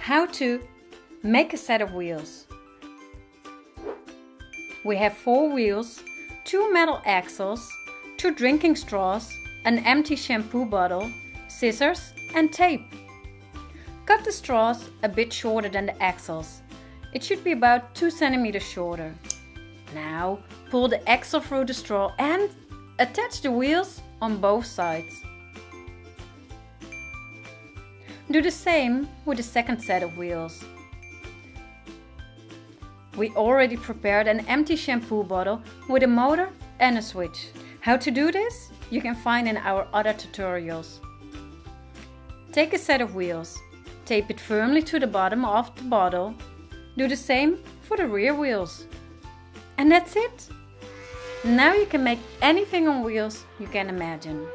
How to make a set of wheels. We have four wheels, two metal axles, two drinking straws, an empty shampoo bottle, scissors and tape. Cut the straws a bit shorter than the axles. It should be about 2 centimeters shorter. Now pull the axle through the straw and attach the wheels on both sides. Do the same with the second set of wheels. We already prepared an empty shampoo bottle with a motor and a switch. How to do this? You can find in our other tutorials. Take a set of wheels, tape it firmly to the bottom of the bottle. Do the same for the rear wheels. And that's it! Now you can make anything on wheels you can imagine.